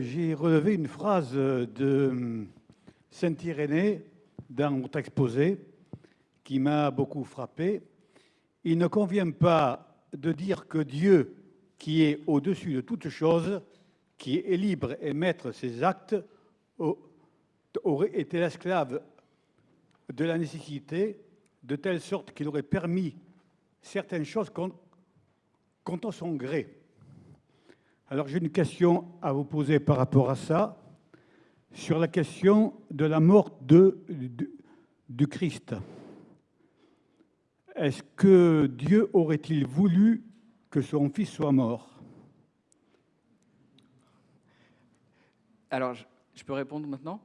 j'ai relevé une phrase de Saint Irénée dans votre exposé qui m'a beaucoup frappé. Il ne convient pas de dire que Dieu, qui est au-dessus de toute chose, qui est libre et maître ses actes, aurait été l'esclave de la nécessité, de telle sorte qu'il aurait permis certaines choses contre son gré. Alors j'ai une question à vous poser par rapport à ça, sur la question de la mort de, du Christ. Est-ce que Dieu aurait-il voulu que son fils soit mort? Alors, je peux répondre maintenant?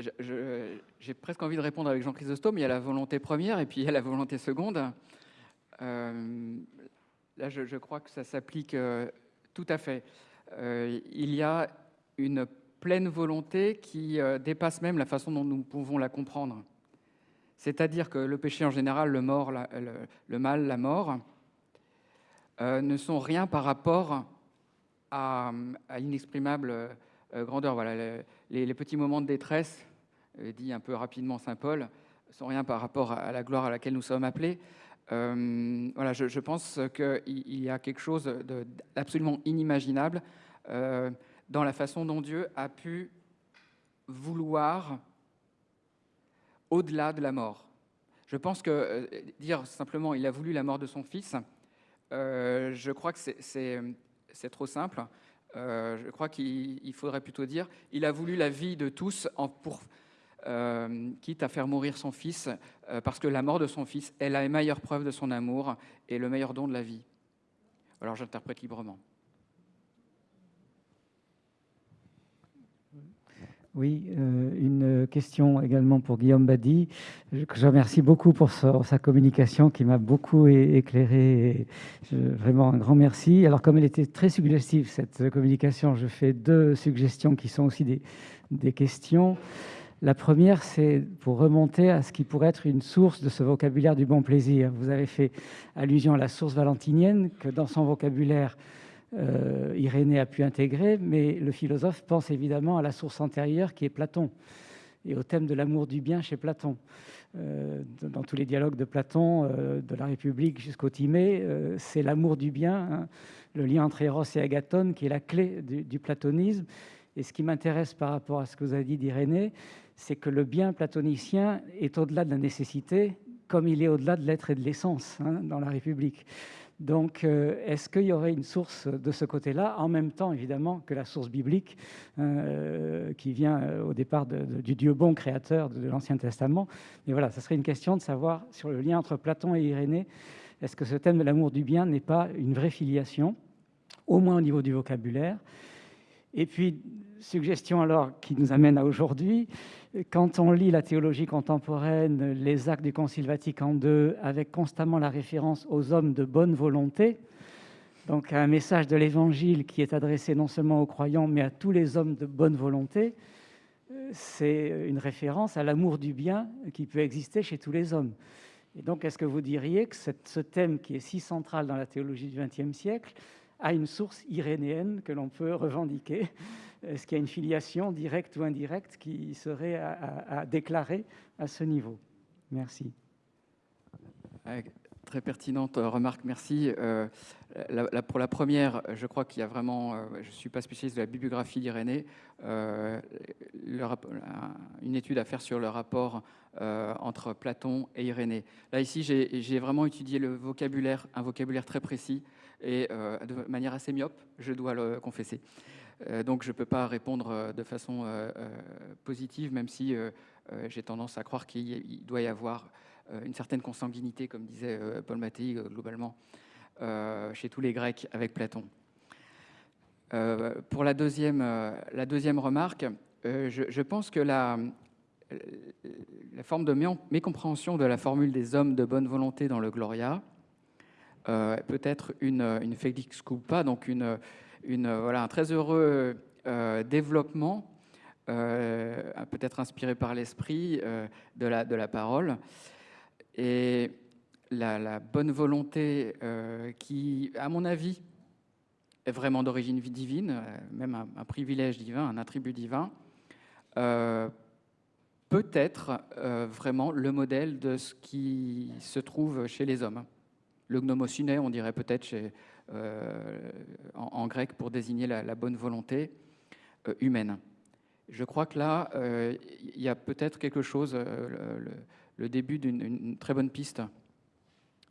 J'ai presque envie de répondre avec Jean Chrysostome. Il y a la volonté première et puis il y a la volonté seconde. Euh, là, je, crois que ça s'applique euh, tout à fait. Euh, il y a une pleine volonté qui dépasse même la façon dont nous pouvons la comprendre. C'est-à-dire que le péché en général, le, mort, le, mal, la mort, ne sont rien par rapport à, l'inexprimable euh, grandeur. Voilà, les, petits moments de détresse, euh, dit un peu rapidement Saint Paul, sont rien par rapport à la gloire à laquelle nous sommes appelés. Euh, voilà, je, pense qu'il y a quelque chose d'absolument inimaginable dans la façon dont Dieu a pu vouloir au-delà de la mort. Je pense que dire simplement il a voulu la mort de son fils, je crois que c'est trop simple. Euh, je crois qu'il faudrait plutôt dire il a voulu la vie de tous pour, euh, quitte à faire mourir son fils, euh, parce que la mort de son fils est la meilleure preuve de son amour et le meilleur don de la vie. Alors j'interprète librement. Oui, euh, une question également pour Guillaume Badi. Je, je remercie beaucoup pour sa, communication qui m'a beaucoup éclairé. vraiment un grand merci. Alors comme elle était très suggestive, cette communication, je fais deux suggestions qui sont aussi des, des questions. La première, c'est pour remonter à ce qui pourrait être une source de ce vocabulaire du bon plaisir. Vous avez fait allusion à la source valentinienne, que dans son vocabulaire, euh, Irénée a pu intégrer, mais le philosophe pense évidemment à la source antérieure qui est Platon et au thème de l'amour du bien chez Platon. Euh, dans tous les dialogues de Platon, euh, de la République jusqu'au Timée, c'est l'amour du bien, hein, le lien entre Eros et Agathon qui est la clé du, du platonisme. Et ce qui m'intéresse par rapport à ce que vous avez dit d'Irénée, c'est que le bien platonicien est au-delà de la nécessité, comme il est au-delà de l'être et de l'essence hein, dans la République. Donc, euh, est-ce qu'il y aurait une source de ce côté-là, en même temps, évidemment, que la source biblique, euh, qui vient euh, au départ du Dieu bon créateur de, l'Ancien Testament? Mais voilà, ça serait une question de savoir sur le lien entre Platon et Irénée, est-ce que ce thème de l'amour du bien n'est pas une vraie filiation, au moins au niveau du vocabulaire Et puis, suggestion alors qui nous amène à aujourd'hui, quand on lit la théologie contemporaine, les actes du Concile Vatican II, avec constamment la référence aux hommes de bonne volonté, donc un message de l'Évangile qui est adressé non seulement aux croyants, mais à tous les hommes de bonne volonté, c'est une référence à l'amour du bien qui peut exister chez tous les hommes. Et donc, est-ce que vous diriez que ce thème qui est si central dans la théologie du XXe siècle a une source irénéenne que l'on peut revendiquer est-ce qu'il y a une filiation directe ou indirecte qui serait à, déclarer à ce niveau? Merci. Très pertinente remarque, merci. Euh, pour la première, je crois qu'il y a vraiment, euh, je ne suis pas spécialiste de la bibliographie d'Irénée, euh, une étude à faire sur le rapport entre Platon et Irénée. Là, ici, j'ai vraiment étudié le vocabulaire, un vocabulaire très précis et de manière assez myope, je dois le confesser. Euh, donc je ne peux pas répondre euh, de façon euh, positive, même si j'ai tendance à croire qu'il doit y avoir une certaine consanguinité, comme disait Paul Mattei, globalement, chez tous les Grecs avec Platon. pour la deuxième, remarque, je, pense que la forme de mécompréhension de la formule des hommes de bonne volonté dans le Gloria peut être une, une felix culpa, donc une, voilà, un très heureux euh, développement, euh, peut-être inspiré par l'esprit euh, de, la, de la parole. Et la, bonne volonté qui, à mon avis, est vraiment d'origine divine, même un, privilège divin, un attribut divin, peut être vraiment le modèle de ce qui se trouve chez les hommes. Le gnomosine, on dirait peut-être chez, en, grec pour désigner la, bonne volonté humaine. Je crois que là, il y a peut-être quelque chose, le début d'une très bonne piste.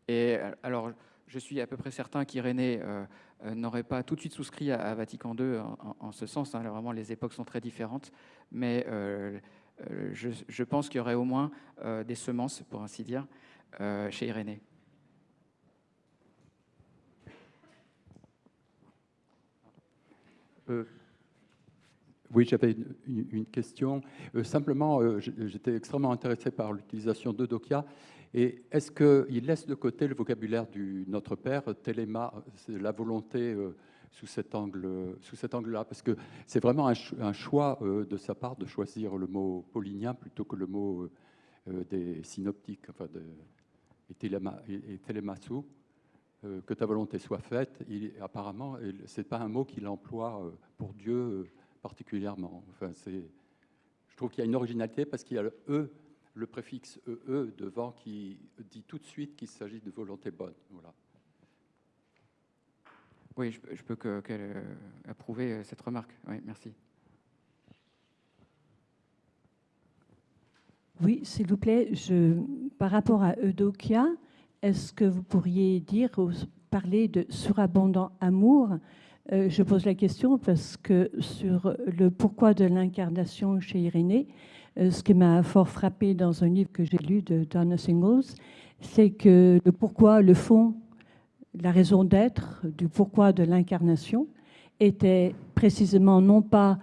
Et alors, je suis à peu près certain qu'Irénée euh, euh, n'aurait pas tout de suite souscrit à, Vatican II en, ce sens. Hein. vraiment, les époques sont très différentes. Mais euh, je, pense qu'il y aurait au moins des semences, pour ainsi dire, chez Irénée. Oui, j'avais une, question. simplement, j'étais extrêmement intéressé par l'utilisation de Dokia. Et est-ce qu'il laisse de côté le vocabulaire du Notre Père, téléma, la volonté euh, sous cet angle-là? Parce que c'est vraiment un, choix euh, de sa part de choisir le mot paulinien plutôt que le mot euh, des synoptiques, enfin de, et, télémassou, que ta volonté soit faite. Il, apparemment, c'est pas un mot qu'il emploie pour Dieu particulièrement. Enfin, c'est, je trouve qu'il y a une originalité parce qu'il y a le E le préfixe EE devant qui dit tout de suite qu'il s'agit de volonté bonne. Voilà. Oui, je, peux que, euh, approuver euh, cette remarque. Oui, merci. Oui, s'il vous plaît, je, par rapport à Eudokia, est-ce que vous pourriez dire, parler de surabondant amour? Euh, Je pose la question parce que sur le pourquoi de l'incarnation chez Irénée, euh, ce qui m'a fort frappé dans un livre que j'ai lu de Donna Singles, c'est que le pourquoi, le fond, la raison d'être du pourquoi de l'incarnation était précisément non pas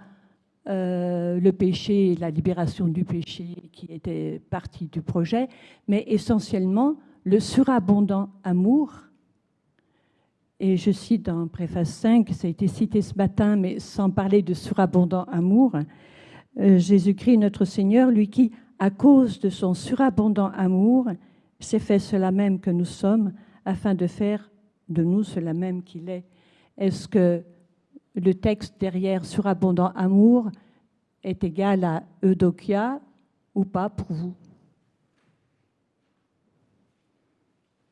euh, le péché, la libération du péché qui était partie du projet, mais essentiellement le surabondant amour. Et je cite dans Préface 5, ça a été cité ce matin, mais sans parler de surabondant amour, euh, Jésus-Christ, notre Seigneur, lui qui, à cause de son surabondant amour, s'est fait cela même que nous sommes, afin de faire de nous cela même qu'il est. Est-ce que le texte derrière surabondant amour est égal à Eudokia ou pas pour vous?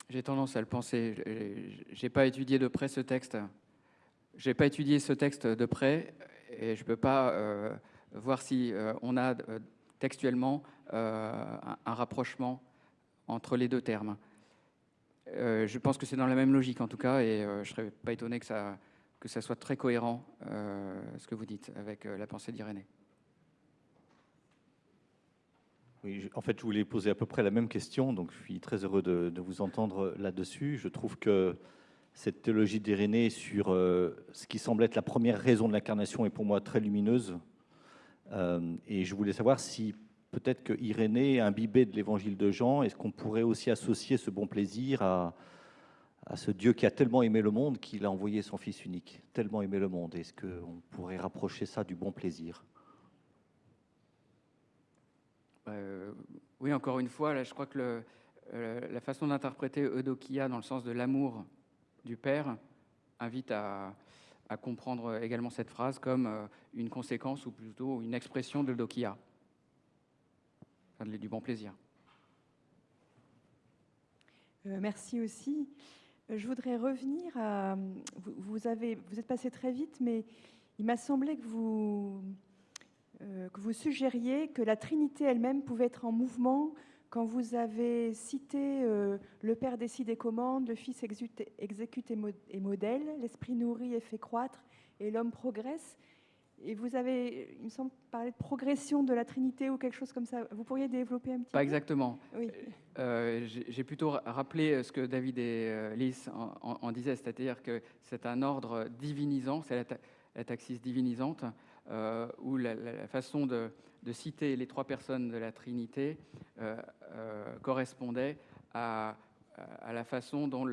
J'ai tendance à le penser. Je n'ai pas étudié de près ce texte. Je n'ai pas étudié ce texte de près et je peux pas euh, voir si euh, on a euh, textuellement un, rapprochement entre les deux termes. je pense que c'est dans la même logique en tout cas, et je serais pas étonné que ça, que ça soit très cohérent, ce que vous dites, avec la pensée d'Irénée. En fait, je voulais poser à peu près la même question, donc je suis très heureux de, vous entendre là-dessus. Je trouve que cette théologie d'Irénée sur ce qui semble être la première raison de l'incarnation est pour moi très lumineuse. Euh, et je voulais savoir si peut-être que Irénée, imbibé de l'évangile de Jean, est-ce qu'on pourrait aussi associer ce bon plaisir à, à ce Dieu qui a tellement aimé le monde qu'il a envoyé son Fils unique, tellement aimé le monde? Est-ce qu'on pourrait rapprocher ça du bon plaisir? Euh, Oui, encore une fois, je crois que euh, la façon d'interpréter Eudokia dans le sens de l'amour du Père invite à, comprendre également cette phrase comme euh, une conséquence ou plutôt une expression de Dokia, du bon plaisir. Merci aussi. Je voudrais revenir à. Vous êtes passé très vite, mais il m'a semblé que vous, que vous suggériez que la Trinité elle-même pouvait être en mouvement quand vous avez cité le Père décide et commande, le Fils exécute, exécute et modèle, l'Esprit nourrit et fait croître, et l'homme progresse. Et vous avez, il me semble, parlé de progression de la Trinité ou quelque chose comme ça. Vous pourriez développer un petit Pas exactement. Oui. Euh, J'ai plutôt rappelé ce que David et euh, Lys en, disaient, c'est-à-dire que c'est un ordre divinisant, c'est la, taxis divinisante, euh, où la, façon de, de, citer les trois personnes de la Trinité euh, correspondait à à la façon dont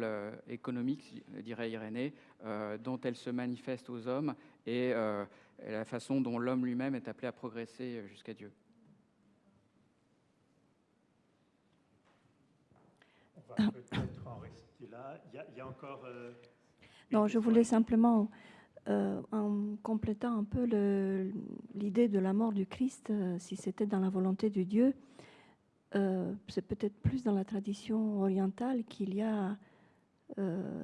l'économique, dirait Irénée, euh, dont elle se manifeste aux hommes euh, et la façon dont l'homme lui-même est appelé à progresser jusqu'à Dieu. On va peut-être en rester là. Il y a, encore. Euh, Non, je voulais simplement, euh, en complétant un peu l'idée de la mort du Christ, euh, si c'était dans la volonté de Dieu, euh, c'est peut-être plus dans la tradition orientale qu'il y a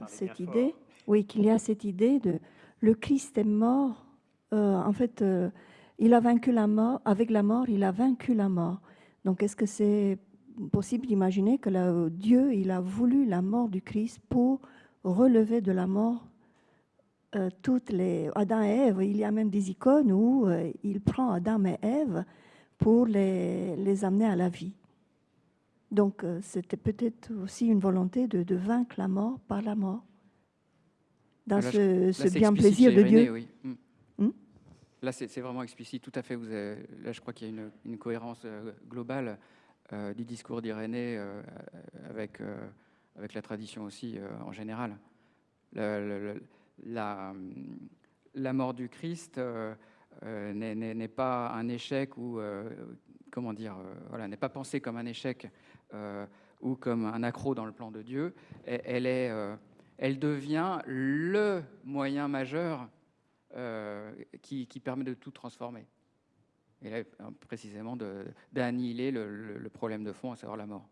cette idée. Oui, qu'il y a cette idée de le Christ est mort. en fait, il a vaincu la mort. Avec la mort, il a vaincu la mort. Donc, est-ce que c'est possible d'imaginer que Dieu, il a voulu la mort du Christ pour relever de la mort euh, toutes les Adam et Ève. Il y a même des icônes où euh, il prend Adam et Ève pour les, les amener à la vie. Donc, euh, c'était peut-être aussi une volonté de, de vaincre la mort par la mort. Dans Là, ce, Là, ce c'est bien plaisir de Dieu. oui. Mm. Hmm? Là, c'est vraiment explicite, tout à fait. Vous avez- là, je crois qu'il y a une, une cohérence globale du discours d'Irénée avec, avec la tradition aussi en général. Le- le- le- la, mort du Christ euh, euh, n'est- pas un échec ou euh, comment dire, n'est pas pensée comme un échec ou comme un accroc dans le plan de Dieu. Elle, est, elle devient le moyen majeur qui, permet de tout transformer. Et là, précisément, de- d'annihiler le, le- le problème de fond, à savoir la mort.